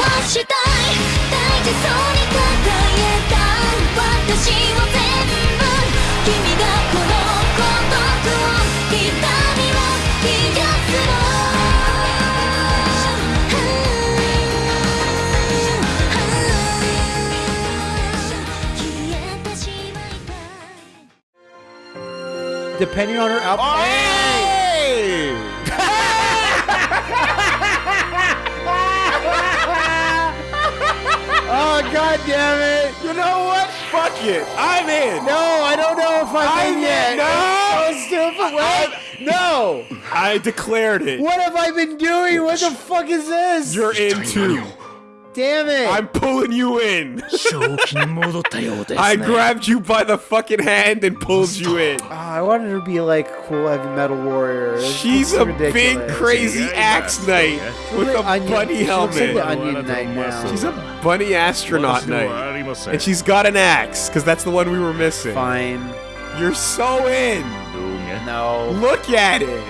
はしたい大事そうに抱えた私を全部君がこの孤独を痛みを癒すの消えてしまいたい Depending on her outfit. Hey! Oh god damn it! You know what? Fuck it. I'm in. No, I don't know if I'm, I'm in yet. in. No! It's so stupid. What? No. I declared it. What have I been doing? What the fuck is this? You're in too damn it! I'm pulling you in. I grabbed you by the fucking hand and pulled you in. Ah, I wanted her to be like cool heavy metal warrior. It's She's a ridiculous. big crazy yeah, axe knight yeah. with a onion. bunny she helmet. Like the onion knight now. She's a bunny astronaut knight. And she's got an axe, because that's the one we were missing. Fine. You're so in. No. Look at it.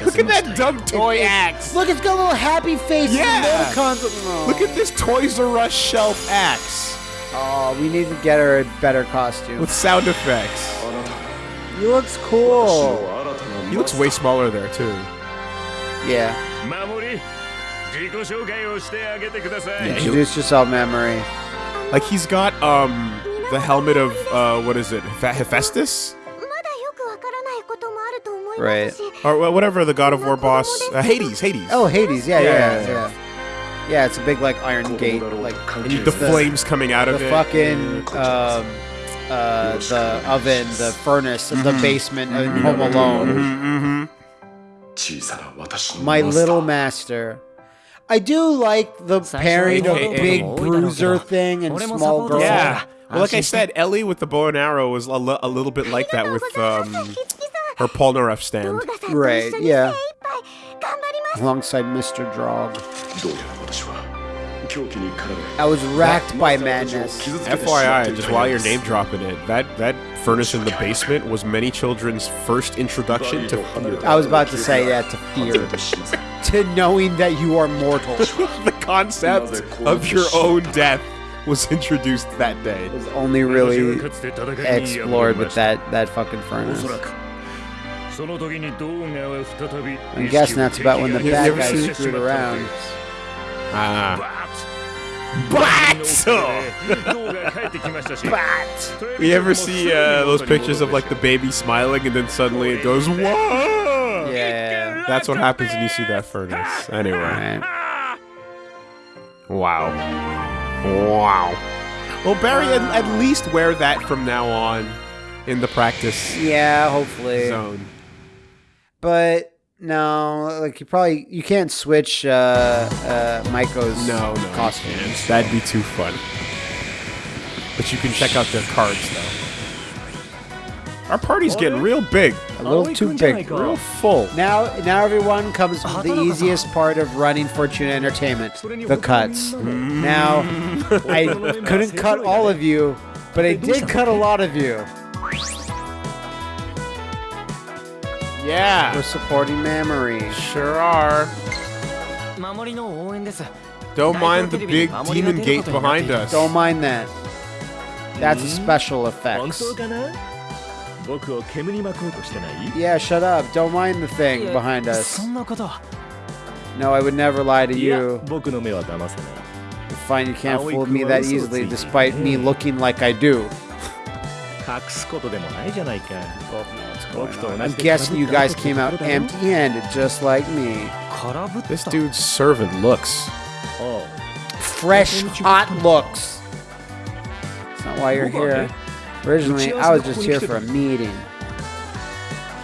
Look, at that dumb toy it, axe. Look, it's got a little happy face. Yeah. Oh. Look at this Toys R Us shelf axe. Oh, we need to get her a better costume. With sound effects. He looks cool. He looks way smaller there, too. Yeah. yeah Introduce yourself, Mamori. Like, he's got, um, the helmet of, uh, what is it, Hephaestus? right? Or whatever the God of War boss, uh, Hades, Hades. Oh, Hades, yeah, yeah, yeah. yeah. yeah it's a big like iron gate, like and the, the flames coming out of the it. fucking um, uh, the oven, the furnace, mm -hmm. the mm-hmm. basement, mm -hmm. Home Alone. Mm -hmm. My little master. I do like the pairing of big bruiser thing and small girl. Yeah. Well, like I said, Ellie with the bow and arrow was a, little bit like that with um, her Polnareff stand. Right, yeah. Alongside Mr. Draug. I was racked by madness. FYI, just while you're name dropping it, that that furnace in the basement was many children's first introduction to fear. I was about to say that to fear, to knowing that you are mortal. the concept of your own death was introduced that day. It was only really explored with that that fucking furnace. I'm guessing that's about when the bad guys screwed around. Ah. Bat! Bat! We ever see uh, those pictures of like the baby smiling and then suddenly it goes, whoa! Yeah. That's what happens when you see that furnace. Anyway. Right. Wow. Wow. Well, Barry, at, at least wear that from now on in the practice. Yeah, hopefully. Zone. But no, like you probably you can't switch uh, uh, Maiko's No, no. costume. That'd be too fun. But you can check out their cards, though. Our party's getting real big, A little too big. real full. Now, now everyone comes to the easiest part of running Fortuna Entertainment: the cuts. Now, I couldn't cut all of you, but I did cut a lot of you. Yeah. We're supporting memory. Sure are. Don't mind the big demon gate behind us. Don't mind that. That's a special effects. Yeah, shut up. Don't mind the thing behind us. No, I would never lie to you. Fine, you can't fool me that easily, despite me looking like I do. I'm guessing you guys came out empty-handed, just like me. This dude's servant looks. Oh. Fresh, hot looks. That's not why you're here. Originally, I was just here for a meeting.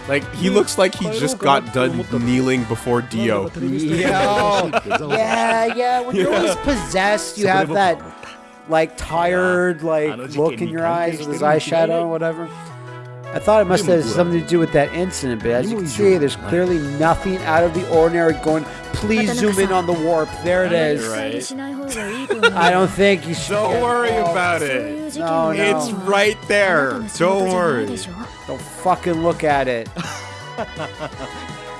Like, he looks like he just got done kneeling before Dio. yeah, yeah. When you're always possessed, you have that, like, tired, like, look in your eyes with his eyeshadow or whatever. I thought it must have something to do with that incident, but as you can see, there's clearly nothing out of the ordinary going. Please zoom in on the warp. There it is. Right. I don't think you should. Don't worry involved. about it. No, no. It's right there. Don't worry. Don't fucking look at it.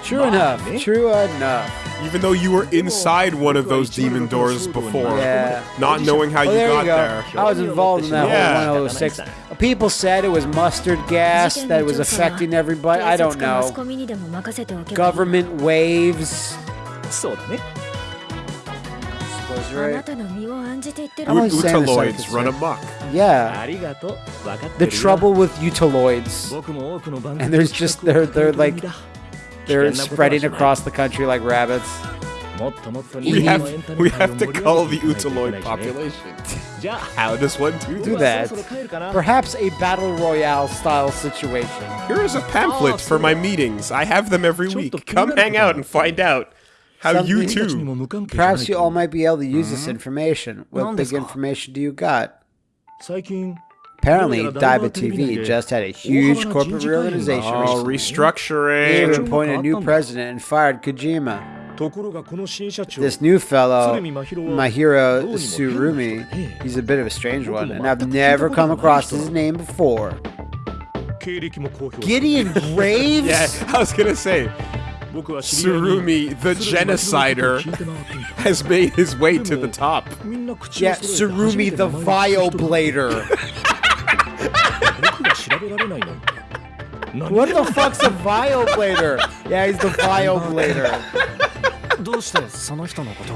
True enough. True enough. Even though you were inside one of those demon doors before, yeah. not knowing how you got you go. there. I was involved in that yeah. whole 106 people said it was mustard gas that was affecting everybody. I don't know. Government waves. Right. Utaloids run amok. Yeah. The trouble with utaloids. And there's just they're they're like they're spreading across the country like rabbits. We have, we have to cull the Utaloid population. How does one do, do that? Perhaps a battle royale style situation. Here is a pamphlet for my meetings. I have them every week. Come hang out and find out how you too. Perhaps you all might be able to use this information. What big information do you got? Apparently, Daiba TV just had a huge corporate reorganization. Oh, restructuring. They appointed a new president and fired Kojima. This new fellow, Mahiro Surumi, he's a bit of a strange one, and I've never come across his name before. Gideon Graves? yeah, I was gonna say. Surumi, the genocider, has made his way to the top. Yeah, Surumi, the vioblader. what the fuck's a vioblader? Yeah, he's the vioblader.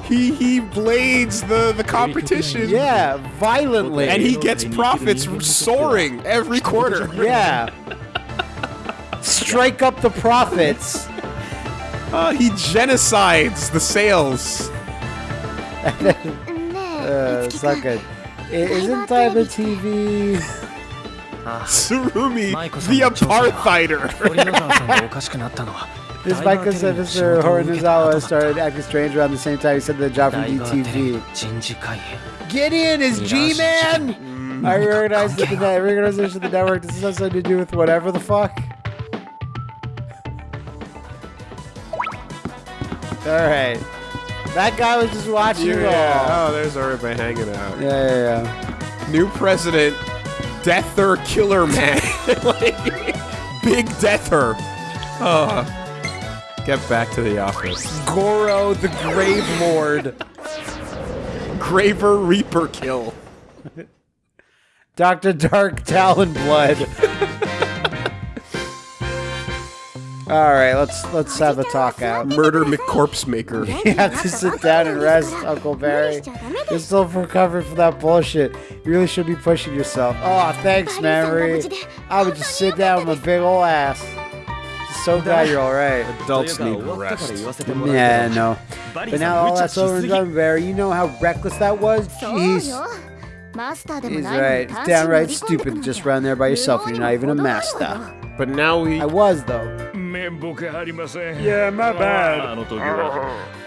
He he blades the the competition. Yeah, violently. And he gets profits soaring every quarter. Yeah. Strike up the profits. Uh, he genocides the sales. ね Uh, え it's not good. Isn't Diva TV? Surumi, Michael the apartheider. This biker servicer Horinizawa started acting strange around the same time he said the job from DTV. Gideon is G-Man! Mm. I reorganized the, of the network. Does this have something to do with whatever the fuck? Alright. That guy was just watching yeah, yeah. Oh, there's everybody hanging out. Yeah, yeah, yeah. New president, Deather Killer Man. like, big Deather. uh. Get back to the office. Goro the Grave Lord. Graver Reaper Kill. Dr. Dark Talon Blood. All right, let's let's have a talk out. Murder McCorpse Maker. you have to sit down and rest, Uncle Barry. You're still recovering from that bullshit. You really should be pushing yourself. Oh, thanks, Mary. I would just sit down with my big old ass so glad you're alright. Adults need rest. Yeah, no. But now all that's over and done, Barry. You know how reckless that was? Jeez. He's right. It's downright stupid to just run there by yourself and you're not even a master. But now we... I was, though. Yeah, my ah, bad.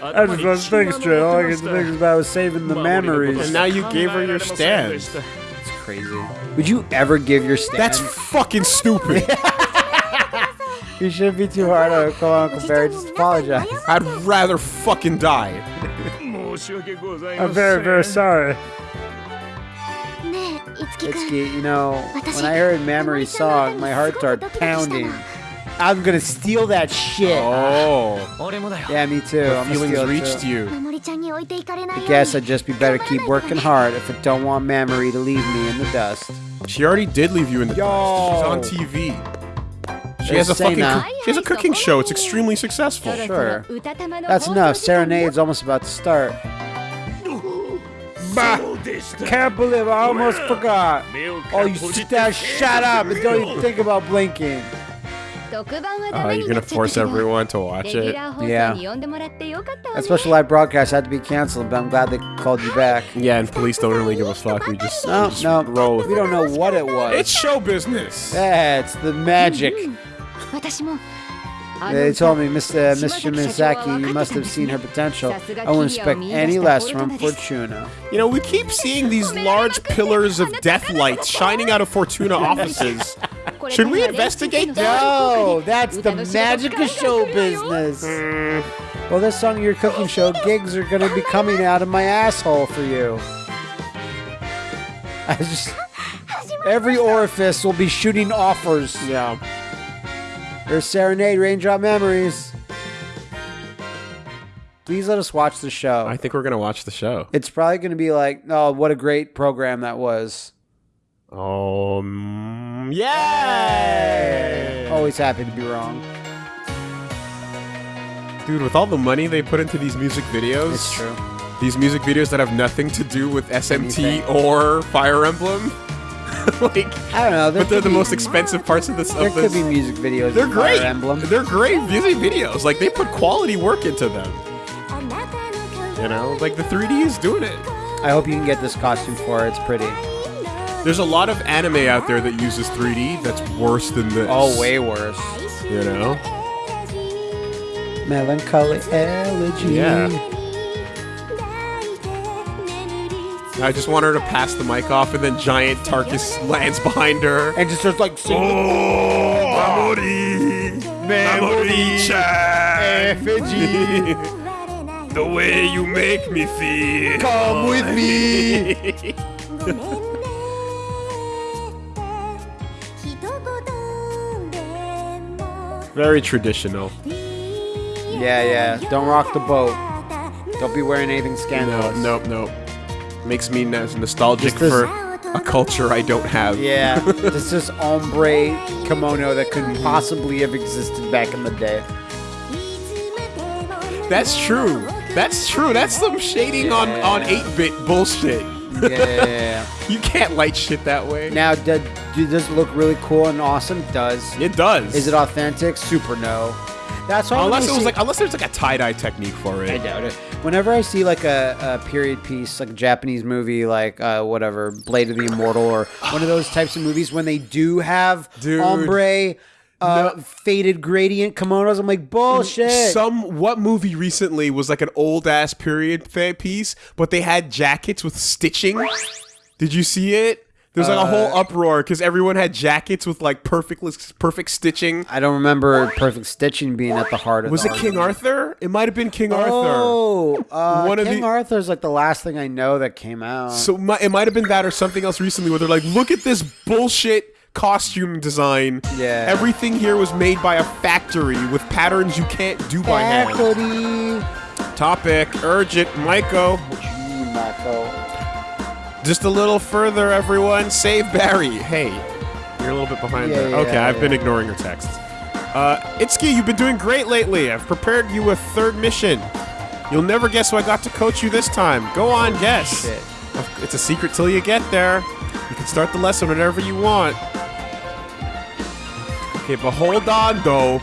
I just was thinking straight. All I could think about was saving the memories. And now you gave her your stand. It's crazy. Would you ever give your stand? That's fucking stupid. You shouldn't be too hard on Kawan Barry. Just apologize. I'd rather fucking die. I'm very, very sorry. Itsuki, you know, when I heard Mamori's song, my heart started pounding. I'm gonna steal that shit. Oh. Yeah, me too. I'm feelings reached too. you. I guess I'd just be better keep working hard if I don't want Mamori to leave me in the dust. She already did leave you in the Yo. dust. She's on TV. She has a fucking she has a cooking show. It's extremely successful. Sure. That's enough. Serenade's almost about to start. I can't believe I almost forgot. Oh, you sit down, shut up, and don't even think about blinking. Oh, you're gonna force everyone to watch it? Yeah. That special live broadcast had to be canceled, but I'm glad they called you back. Yeah, and police don't really give a fuck. We just no, we just no. Roll we don't know what it was. It's show business. That's the magic. They told me, Mr. Mr. You must have seen her potential. I won't expect any less from Fortuna. You know, we keep seeing these large pillars of death lights shining out of Fortuna offices. Should we investigate? No, that's the magic of show business. Well, this song your cooking show gigs are going to be coming out of my asshole for you. I just every orifice will be shooting offers. Yeah. There's serenade, raindrop memories. Please let us watch the show. I think we're gonna watch the show. it's probably going to be like, oh, what a great program that was. Um, yeah. Always happy to be wrong. Dude, with all the money they put into these music videos, It's true. These music videos that have nothing to do with SMT Anything. or Fire Emblem, like, I don't know. But they're the be- most expensive parts of this. There Of could this. be music videos. They're great. They're great music videos. Like they put quality work into them. You know, like the 3D is doing it. I hope you can get this costume for it. It's pretty. There's a lot of anime out there that uses 3D that's worse than this. Oh, way worse. You know? Melancholy elegy. Yeah. I just want her to pass the mic off, and then giant Tarkus lands behind her. And just starts like singing. Oh, memory, memory effigy. the way you make me feel. Come with me. Very traditional. Yeah, yeah. Don't rock the boat. Don't be wearing anything No, scandalous. nope, nope. Makes me nostalgic this- for a culture I don't have. Yeah, this is ombre kimono that couldn't possibly have existed back in the day. That's true. That's true. That's some shading on Yeah. on 8-bit bullshit. Yeah, yeah, yeah. You can't light shit that way. now, do, do, does it look really cool and awesome? It does. It does. Is it authentic? Super no. That's why Unless it was see- like unless there's like a tie-dye technique for it. I doubt it. Whenever I see like a, a period piece, like a Japanese movie, like uh, whatever, Blade of the Immortal, or one of those types of movies, when they do have Dude. ombre, uh, No. faded gradient kimonos, I'm like bullshit. Some what movie recently was like an old ass period piece, but they had jackets with stitching. Did you see it? There's like a whole Uh, uproar because everyone had jackets with like perfect perfect stitching. I don't remember perfect stitching being at the heart of. Was the it King. Arthur? It might have been King Arthur. Oh, uh, One of King the- Arthur's like the last thing I know that came out. So mi- it might have been that or something else recently where they're like, look at this bullshit costume design. Yeah. Everything here was made by a factory with patterns you can't do by hand. Faculty. Topic, urgent, Maiko. Gee, Mako. Just a little further, everyone. Save Barry. Hey, you're a little bit behind Yeah, there. yeah, okay, I've been ignoring your texts. Uh, Itsuki, you've been doing great lately. I've prepared you a third mission. You'll never guess who I got to coach you this time. Go on, guess. Shit. It's a secret till you get there. You can start the lesson whenever you want. Okay, but hold on, though.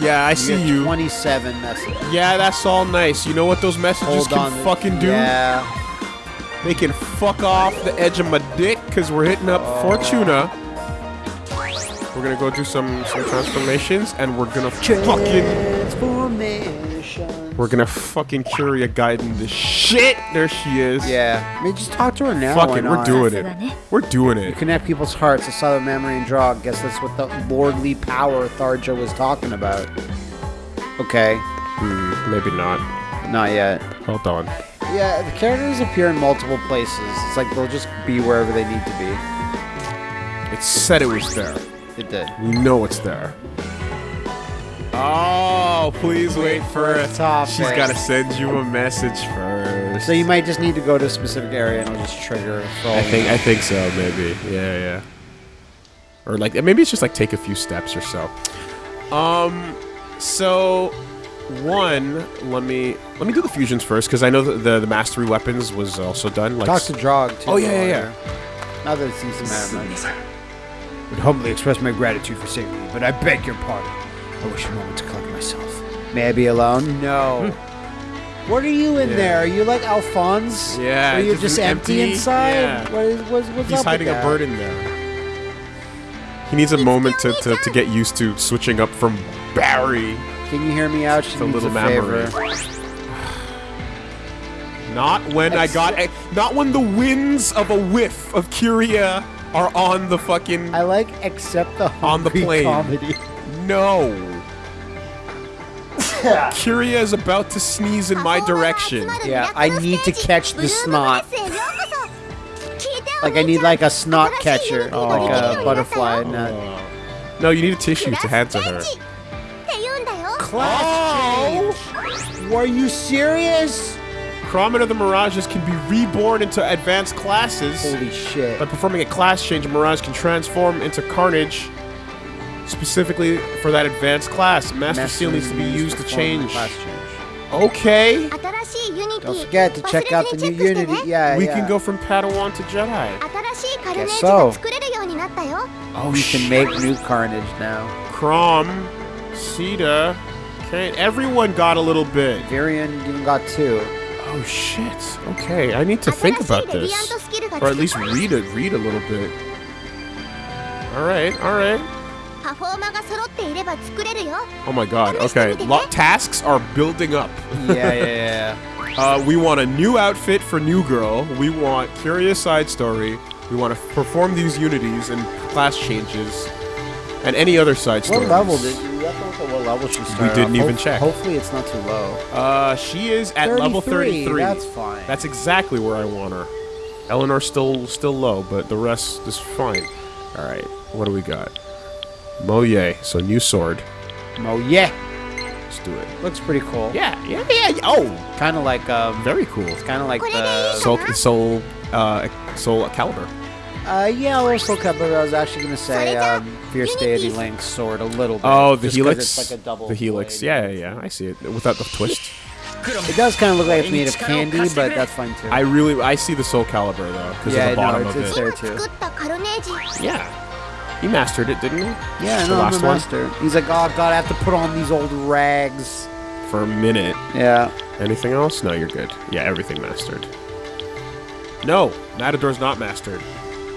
Yeah, I see you. 27 messages. Yeah, that's all nice. You know what those messages Hold can fucking do? Yeah. They can fuck off the edge of my dick because we're hitting up Fortuna. We're gonna go do some some transformations and we're gonna fucking we're gonna fucking Kiria Gaiden the shit. There she is. Yeah. I mean, just talk to her now. Fuck it, we're not? doing it. We're doing it. You Connect people's hearts. I saw the memory and draw. Guess that's what the lordly power Tharja was talking about. Okay. Hmm, maybe not. Not yet. Hold on. Yeah, the characters appear in multiple places. It's like they'll just be wherever they need to be. It said it was there. It did. We know it's there. Oh, please wait for it. Topic. She's gotta send you a message first. So you might just need to go to a specific area and it'll just trigger I think. I think so, maybe. Yeah, yeah. Or like maybe it's just like take a few steps or so. Um so one, let me let me do the fusions first because I know that the the mastery weapons was also done. Like Talk to Draug too. Oh, yeah, yeah, yeah. you're- Not that it seems to matter much. Would humbly express my gratitude for saving me, but I beg your pardon. I wish a moment to collect myself. May I be alone? No. What are you in Yeah. there? Are you like Alphonse? Yeah, Are you just just, empty, empty- inside? yeah. What is, what's, what's he's up hiding with a that? bird in there. He needs a moment to, to, to get used to switching up from Barry Can you hear me out? She to needs little a favor. Not when I got a, not when the winds of a whiff of Kiria are on the fucking I like accept the On the plane. comedy. No. Kiria is about to sneeze in my direction. Yeah, I need to catch the snot. Like I need like a snot catcher, like a butterfly net. No, you need a tissue to hand to her class oh! change. Were you serious? Chrometer the Mirages can be reborn into advanced classes. Holy shit. By performing a class change, a Mirage can transform into Carnage specifically for that advanced class. Master, Master Seal needs to be used to change. Class change. Okay. Don't forget to check out the new Unity. Yeah, We yeah. can go from Padawan to Jedi. I guess so. Oh, you can make new Carnage now. Chrom, Sita, Okay, everyone got a little bit. Virion even got two. Oh shit. Okay, I need to think about this. Or at least read it read a little bit. Alright, alright. Oh my god, okay. Lo tasks are building up. yeah, yeah, yeah. Uh, we want a new outfit for New Girl. We want Kiria's Side Story. We want to perform these unities and class changes and any other side What stories. level did you? You have to what level she started. We didn't off. even check. Hopefully, it's not too low. Uh, she is at level 33. That's fine. That's exactly where I want her. Eleanor's still still low, but the rest is fine. All right, what do we got? Moye, so new sword. yeah, Let's do it. looks pretty cool. Yeah, yeah, yeah. yeah. Oh, Kind of like um, very cool. kind of like What the? Soul, soul, uh, soul calibur. Uh, yeah, but i was actually going to say um, Fierce Deity length sword a little bit. Oh, the helix. Like the helix. Yeah, yeah, yeah, I see it without the twist. It does kind of look like it's made of candy, but that's fine too. I really, I see the Soul Calibur though, because yeah, of the bottom no, it's, of it's it. there too. Yeah, he mastered it, didn't he? Yeah, no, the last master. One. He's like, oh god, I have to put on these old rags. For a minute. Yeah. Anything else? No, you're good. Yeah, everything mastered. No, Matador's not mastered.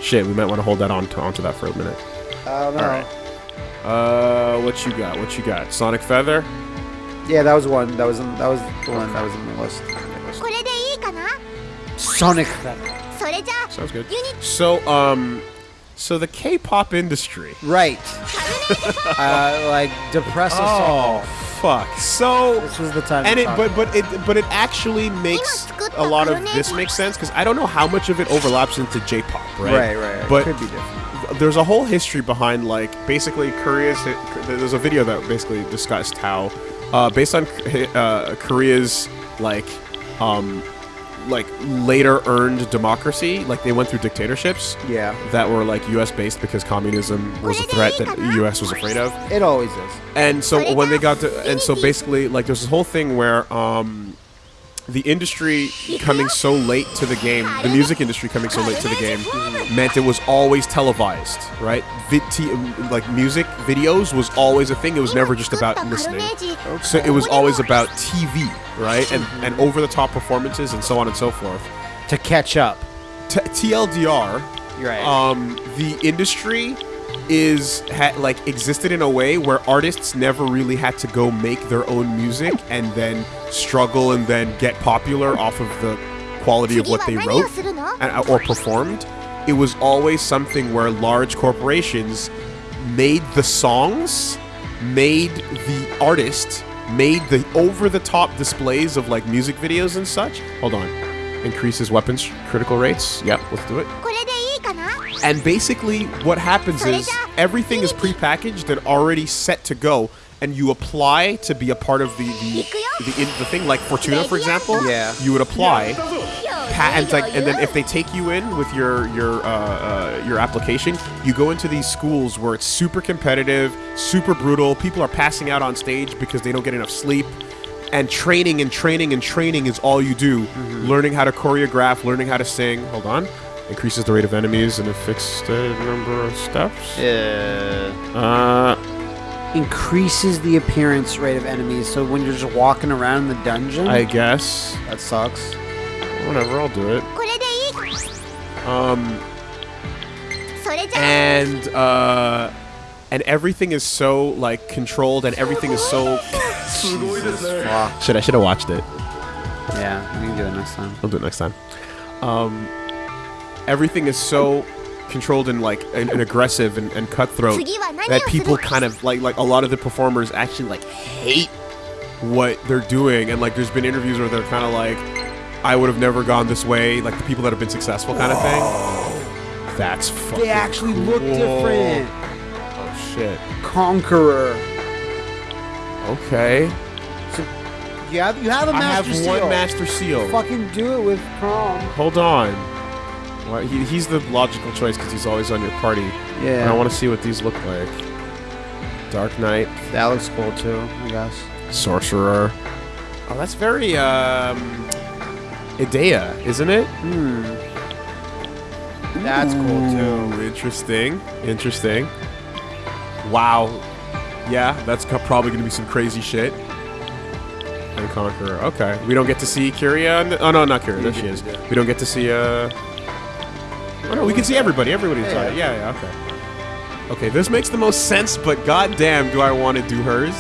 Shit, we might want to hold that on to, onto that for a minute. Uh, all right. Uh, what you got? What you got? Sonic Feather. Yeah, that was one. That was in, that was the one that was in the list. Sonic Feather. Sounds good. So um, so the K-pop industry. Right. uh, like depressive. Oh. all. Fuck. So, This was the time. and to it, talk but about but it, but it actually makes a lot of this makes sense because I don't know how much of it overlaps into J-pop, right? Right, right. But it Could be different. there's a whole history behind like basically Korea's. There's a video that basically discussed how, uh, based on uh, Korea's like, um, like later earned democracy, like they went through dictatorships Yeah. that were like U.S. based because communism was a threat that the U.S. was afraid of. It always is. And so when they got to, and so basically, like, there's this whole thing where um, the industry coming so late to the game, the music industry coming so late to the game, meant it was always televised, right? Vi- t- like music videos was always a thing. It was never just about listening. So it was always about TV, right? And and over the top performances and so on and so forth. To catch up. T- TLDR, right. um, the industry is ha- like existed in a way where artists never really had to go make their own music and then struggle and then get popular off of the quality of what they wrote and, uh, or performed. It was always something where large corporations made the songs, made the artist, made the over-the-top displays of like music videos and such. Hold on, increases weapons critical rates. Yep, let's do it. And basically, what happens is everything is prepackaged and already set to go, and you apply to be a part of the the, the, the thing. Like Fortuna, for example, yeah. you would apply, and like, and then if they take you in with your your uh, uh, your application, you go into these schools where it's super competitive, super brutal. People are passing out on stage because they don't get enough sleep and training and training and training is all you do. Mm -hmm. Learning how to choreograph, learning how to sing. Hold on. Increases the rate of enemies in a fixed uh, number of steps? Yeah. Uh, increases the appearance rate of enemies. So when you're just walking around the dungeon, I guess that sucks. Whatever, I'll do it. Um, and uh, and everything is so like controlled, and everything is so. Should I should have watched it. Yeah, we can do it next time. We'll do it next time. Um everything is so controlled and like and, and aggressive and, and cutthroat that people kind of like like a lot of the performers actually like hate what they're doing. And like there's been interviews where they're kind of like I would have never gone this way like the people that have been successful kind of thing. That's fucking they actually cool. look different. Oh shit. Conqueror. Okay. So you have you have a master I have seal. one master seal. Fucking do it with prom hold on. Well, he, he's the logical choice because he's always on your party. Yeah. And I want to see what these look like. Dark Knight, That looks cool too. I guess. Sorcerer. Oh, that's very um, Idea, isn't it? Hmm. That's cool too. Interesting. Interesting. Wow. Yeah, that's probably going to be some crazy shit. And Conqueror. Okay. We don't get to see Kiria. oh, no, not Kiria. There she is. We don't get to see. Uh... Oh, no, we can see everybody. Everybody's Yeah, on it. Yeah, yeah, okay. Okay, this makes the most sense, but goddamn, do I want to do hers?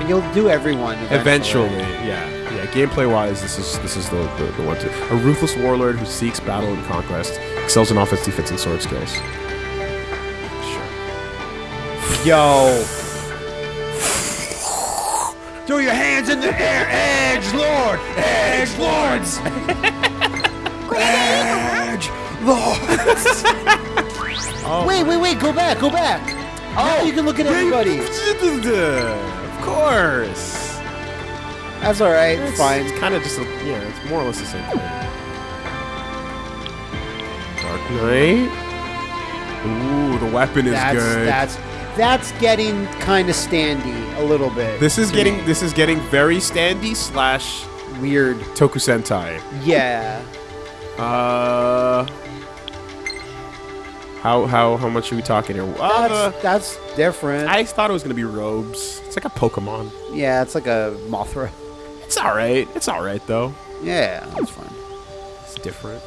And you'll do everyone Eventually, eventually. yeah, yeah. Gameplay wise, this is this is the, the, the one to a ruthless warlord who seeks battle and conquest, excels in offense, defense, and sword skills. Sure. Yo. Throw your hands in the air, Edge Lord! Edge Lords! Edge Lords! Wait, wait, wait, go back, go back! Oh, you can look at everybody. of course. That's alright, It's fine. It's kind of just a, yeah. It's more or less the same thing. Dark Knight. Ooh, the weapon is That's, good. that's, that's getting kind of standy a little bit. this is getting me. this is getting very standy slash weird. Toku Sentai. Yeah. Uh, how how how much are we talking here? Uh, That's, that's different. I thought it was gonna be robes. It's like a Pokemon. yeah, it's like a Mothra. It's all right. It's all right though. Yeah, that's fine. It's different.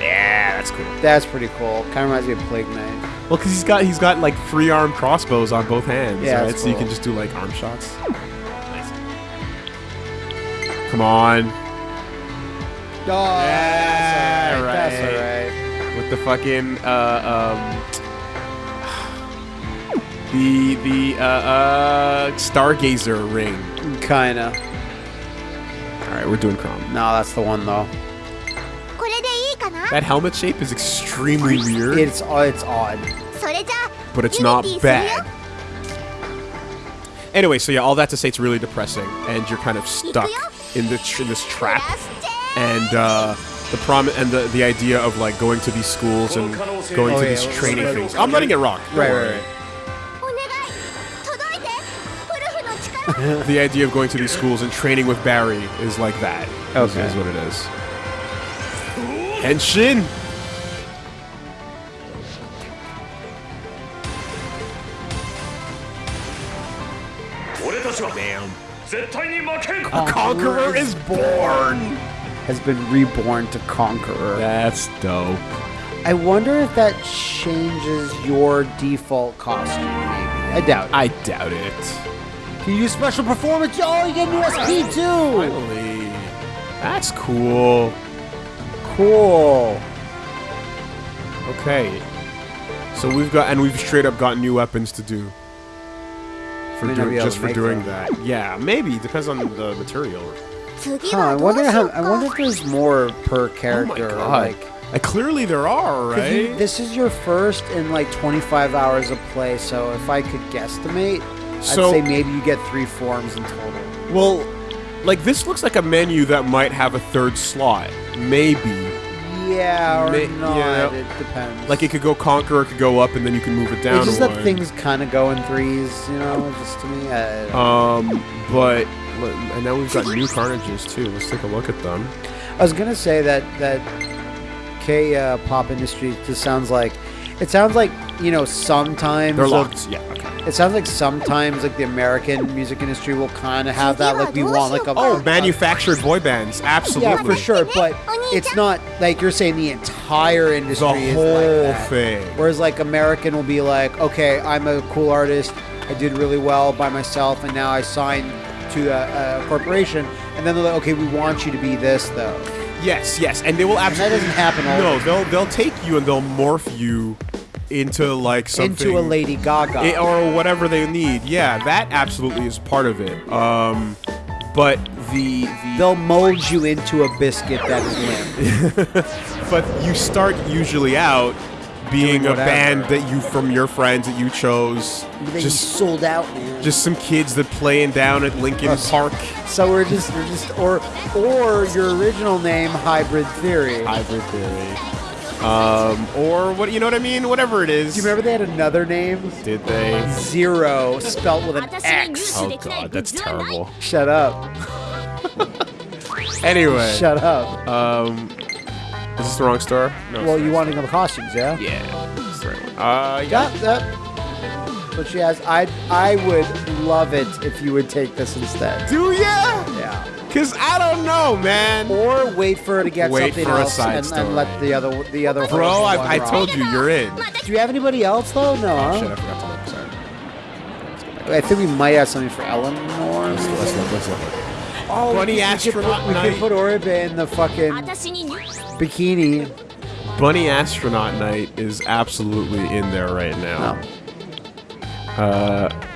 Yeah, that's cool. That's pretty cool. Kind of reminds me of Plague Knight. Well, because he's got he's got like three arm crossbows on both hands. Yeah, right? that's so you can just do like arm shots. Come on, Oh, that's Yeah, alright. That's right the fucking uh, um, the the uh, uh, stargazer ring. Kinda. All right, we're doing Chrom. No, that's the one though. That helmet shape is extremely weird. It's uh, it's odd. But it's not bad. Anyway, so yeah, all that to say, it's really depressing, and you're kind of stuck in this in this trap, and. uh the prom and the, the idea of like going to these schools and going oh, to yeah, these training things. I'm letting it rock. Right, right, right. the idea of going to these schools and training with Barry is like that. Okay. Is, is what it is. Henshin! Damn. A conqueror is born! Has been reborn to Conqueror. That's dope. I wonder if that changes your default costume. Maybe. I doubt it. I doubt it. Can you use special performance? Oh, you get an USP too. Finally, that's cool. Cool. Okay. So we've got, and we've straight up got new weapons to do. For May not do, be able just for doing them. that. Yeah, maybe. Depends on the material. Huh, I wonder how. I wonder if there's more per character. Oh my God. Like, uh, clearly there are, right? You, this is your first in like 25 hours of play, so if I could guesstimate, so, I'd say maybe you get three forms in total. Well, like this looks like a menu that might have a third slot, maybe. Yeah, or Ma not. Yeah. It depends. Like it could go conquer, it could go up, and then you can move it down. It's just that things kind of go in threes, you know. Just to me, um, but and now we've got new carnages too. Let's take a look at them. I was gonna say that that K uh, pop industry just sounds like it sounds like you know sometimes They're the- locked. Yeah. Okay. It sounds like sometimes like the American music industry will kind of have that like we want like a Oh, manufactured boy bands. Absolutely. yeah for sure, but it's not like you're saying the entire The industry is whole like thing. Whereas like American will be like, okay, I'm a cool artist, I did really well by myself, and now I signed to a, a corporation, and then they're like, okay, we want you to be this though. Yes, yes, and they will And that absolutely. doesn't happen all No, the they'll they'll take you and they'll morph you into like something into a Lady Gaga. it- or whatever they need. Yeah, that absolutely is part of it. Um, but the the They'll mold you into a biscuit that is limp. but you start usually out being a band that you from your friends that you chose. Just sold out. Man. Just some kids that playing down at Linkin Us. Park. So we're just we're just or or your original name, Hybrid Theory. Hybrid Theory. Um, or what you know what I mean? Whatever it is. Do you remember they had another name? Did they? Zero, spelt with an X. Oh god, that's terrible. Shut up. anyway. Shut up. Um, is this the wrong star? No. Well, you wanted the costumes, yeah? Yeah. That's right. Uh, yeah. That, that. But she has. I I would love it if you would take this instead. Do ya? Yeah. Cause I don't know, man. Or wait for her to get Wait something for a else side and, then and let the other the other. Bro, I, I told you, you're in. Do you have anybody else though? No. Oh, shit, I forgot to look. Sorry. I think we might have something for Eleanor. Let's, let's look. Let's look. Oh, Bunny we, we could put, night. We could put Oribe in the fucking bikini. Bunny Astronaut Knight is absolutely in there right now. No. Uh,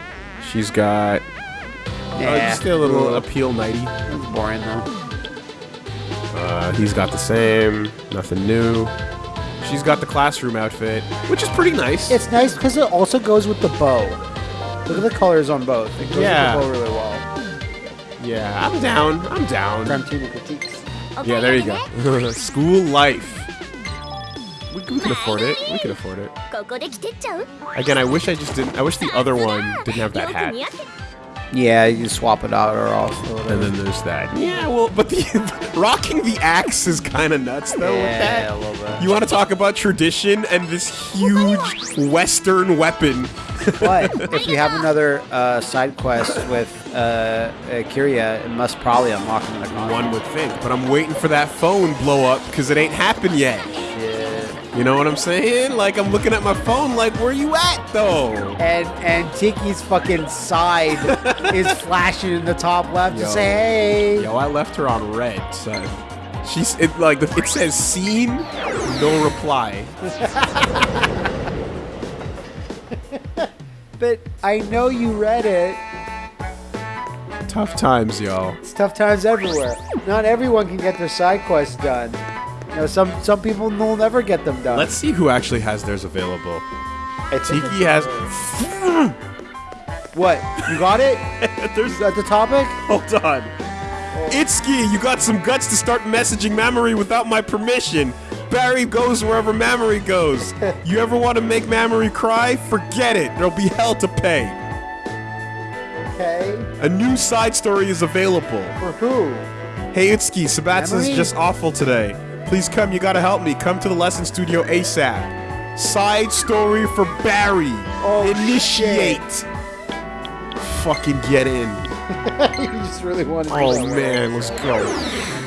she's got uh, Yeah. just a little Ugh. appeal nighty. That's boring though. Uh, he's got the same, nothing new. She's got the classroom outfit, which is pretty nice. It's nice because it also goes with the bow. Look at the colors on both. It goes Yeah. with the bow really well. yeah, I'm down. I'm down. Gramtina critiques. Yeah, there you go. School life. We, we can afford it. We can afford it. Again, I wish I just didn't. I wish the other one didn't have that hat. Yeah, you swap it out or off. And then there's that. Yeah, well, but the rocking the axe is kind of nuts though. Yeah, with that. You want to talk about tradition and this huge Western weapon but if we have another uh, side quest with uh, uh, Kiria, it must probably unlock another costume. One would think, but I'm waiting for that phone blow up because it ain't happened yet. Shit. You know what I'm saying? Like I'm looking at my phone, like where you at though? And and Tiki's fucking side is flashing in the top left Yo. to say, hey. Yo, I left her on red, so She's it like it says seen, no reply. But I know you read it. Tough times, y'all. It's tough times everywhere. Not everyone can get their side quests done. You know, some some people will never get them done. Let's see who actually has theirs available. I think Tiki has. What? You got it? There's You got the topic? Hold on. Oh. Itsuki, you got some guts to start messaging Mamori without my permission. Barry goes wherever Mamori goes. You ever want to make Mamori cry? Forget it. There'll be hell to pay. Okay. A new side story is available. For who? Hey Itsuki, Sabatsa's just awful today. Please come, you gotta help me. Come to the lesson studio ASAP. Side story for Barry. Oh, Initiate. Fucking get in. you just really wanted to Oh man, let's go.